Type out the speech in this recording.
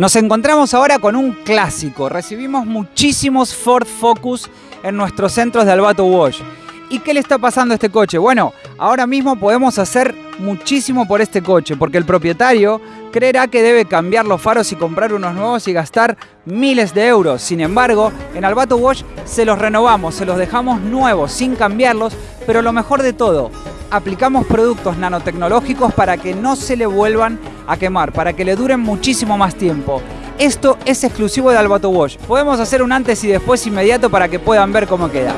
Nos encontramos ahora con un clásico. Recibimos muchísimos Ford Focus en nuestros centros de Albato Wash. ¿Y qué le está pasando a este coche? Bueno, ahora mismo podemos hacer muchísimo por este coche, porque el propietario creerá que debe cambiar los faros y comprar unos nuevos y gastar miles de euros. Sin embargo, en Albato Wash se los renovamos, se los dejamos nuevos, sin cambiarlos, pero lo mejor de todo, aplicamos productos nanotecnológicos para que no se le vuelvan a quemar, para que le duren muchísimo más tiempo. Esto es exclusivo de Albato Wash. Podemos hacer un antes y después inmediato para que puedan ver cómo queda.